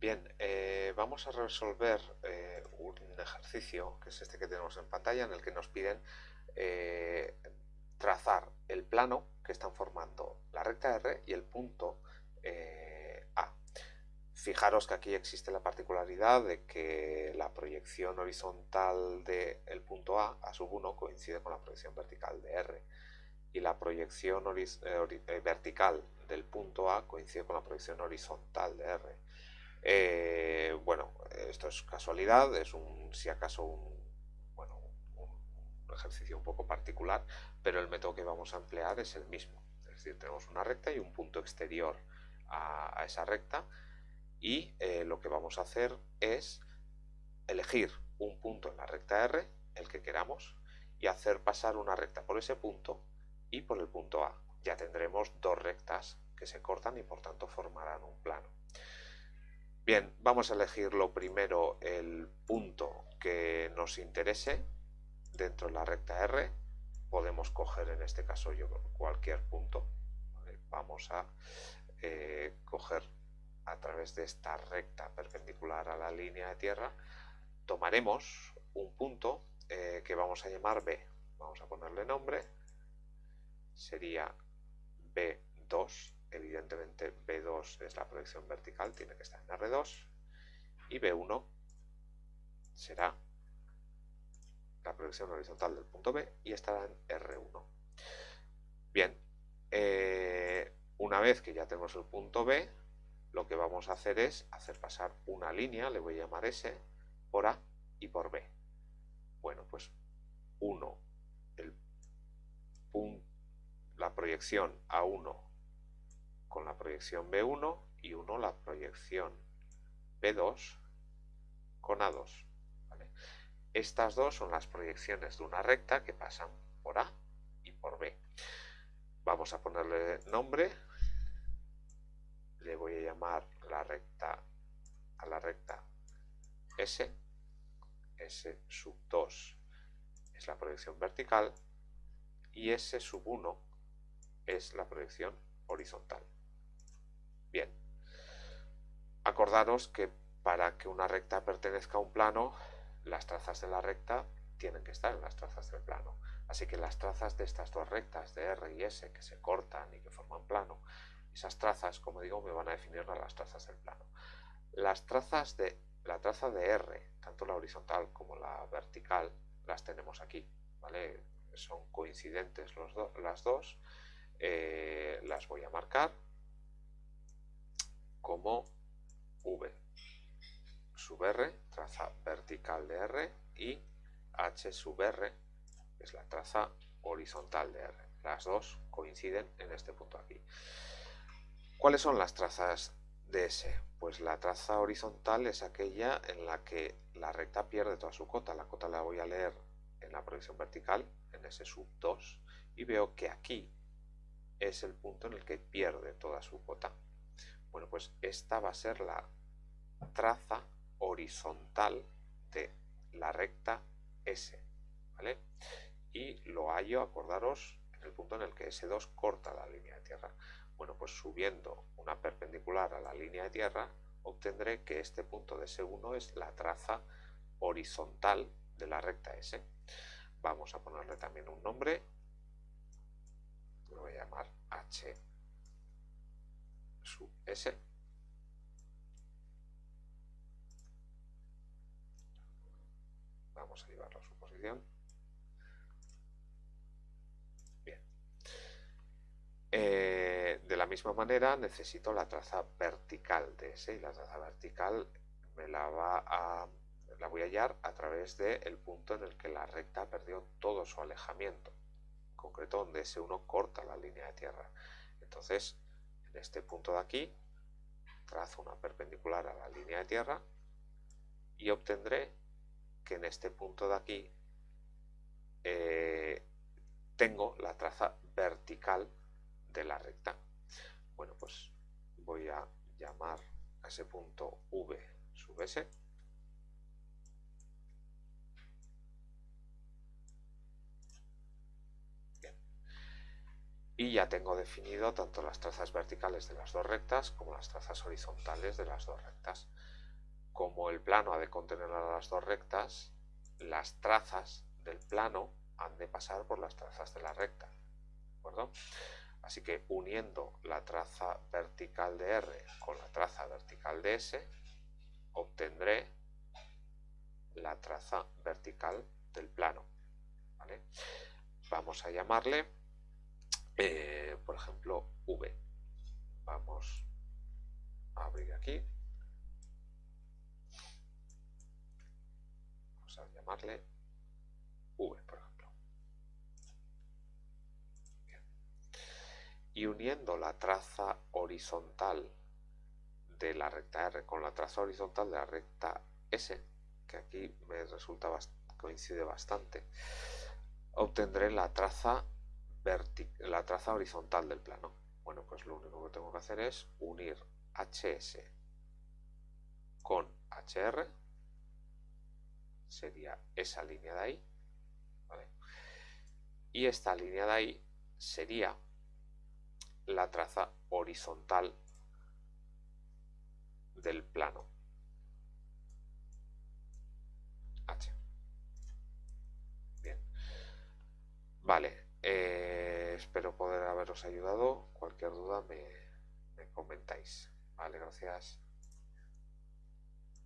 Bien, eh, vamos a resolver eh, un ejercicio, que es este que tenemos en pantalla, en el que nos piden eh, trazar el plano que están formando la recta R y el punto A. Fijaros que aquí existe la particularidad de que la proyección horizontal del punto A, A sub 1, coincide con la proyección vertical de R y la proyección vertical del punto A coincide con la proyección horizontal de R. Eh, bueno, esto es casualidad, es un, si acaso un, ejercicio un poco particular, pero el método que vamos a emplear es el mismo. Es decir, tenemos una recta y un punto exterior a, esa recta y eh, lo que vamos a hacer es elegir un punto en la recta R, el que queramos, y hacer pasar una recta por ese punto y por el punto A. Ya tendremos dos rectas que se cortan y por tanto formarán un plano. Bien, vamos a elegir lo primero el punto que nos interese dentro de la recta R. Podemos coger en este caso yo cualquier punto. Vamos a eh, coger a través de esta recta perpendicular a la línea de tierra. Tomaremos un punto eh, que vamos a llamar B. Vamos a ponerle nombre. Sería B2 evidentemente B2 es la proyección vertical, tiene que estar en R2, y B1 será la proyección horizontal del punto B y estará en R1. Bien, eh, una vez que ya tenemos el punto B, lo que vamos a hacer es hacer pasar una línea, le voy a llamar S, por A y por B. Bueno, pues 1, la proyección A1 con la proyección B1 y 1 la proyección B2 con A2. Estas dos son las proyecciones de una recta que pasan por A y por B. Vamos a ponerle nombre. Le voy a llamar la recta a la recta S. S sub 2 es la proyección vertical y S sub 1 es la proyección horizontal. Bien, acordaros que para que una recta pertenezca a un plano, las trazas de la recta tienen que estar en las trazas del plano. Así que las trazas de estas dos rectas, de R y S, que se cortan y que forman plano, esas trazas, como digo, me van a definir las trazas del plano. Las trazas de la traza de R, tanto la horizontal como la vertical, las tenemos aquí, ¿vale? Son coincidentes las dos. Eh, las voy a marcar como V sub R, traza vertical de R, y H sub R, que es la traza horizontal de R. Las dos coinciden en este punto aquí. ¿Cuáles son las trazas de S? Pues la traza horizontal es aquella en la que la recta pierde toda su cota. La cota la voy a leer en la proyección vertical, en S sub 2, y veo que aquí es el punto en el que pierde toda su cota. Pues esta va a ser la traza horizontal de la recta S, ¿vale? Y lo hallo, acordaros, en el punto en el que S2 corta la línea de tierra. Bueno, pues subiendo una perpendicular a la línea de tierra, obtendré que este punto de S1 es la traza horizontal de la recta S. Vamos a ponerle también un nombre, lo voy a llamar H sub S. Vamos a llevarlo a su posición. Bien. Eh, de la misma manera necesito la traza vertical de S y la traza vertical me la va a la voy a hallar a través del punto en el que la recta perdió todo su alejamiento, en concreto donde S1 corta la línea de tierra. Entonces, en este punto de aquí, trazo una perpendicular a la línea de tierra y obtendré que en este punto de aquí eh, tengo la traza vertical de la recta. Bueno, pues voy a llamar a ese punto V sub S y ya tengo definido tanto las trazas verticales de las dos rectas como las trazas horizontales de las dos rectas. Como el plano ha de contener a las dos rectas, las trazas del plano han de pasar por las trazas de la recta. ¿De acuerdo? Así que uniendo la traza vertical de R con la traza vertical de S, obtendré la traza vertical del plano. Vamos a llamarle, eh, por ejemplo, V. Vamos a abrir aquí. Vamos a V, por ejemplo. Y uniendo la traza horizontal de la recta R con la traza horizontal de la recta S, que aquí me resulta coincide bastante, obtendré la traza, la traza horizontal del plano. Bueno, pues lo único que tengo que hacer es unir HS con HR, sería esa línea de ahí, y esta línea de ahí sería la traza horizontal del plano. H. Bien. Vale. Eh, espero poder haberos ayudado. Cualquier duda me, me comentáis. Vale, gracias.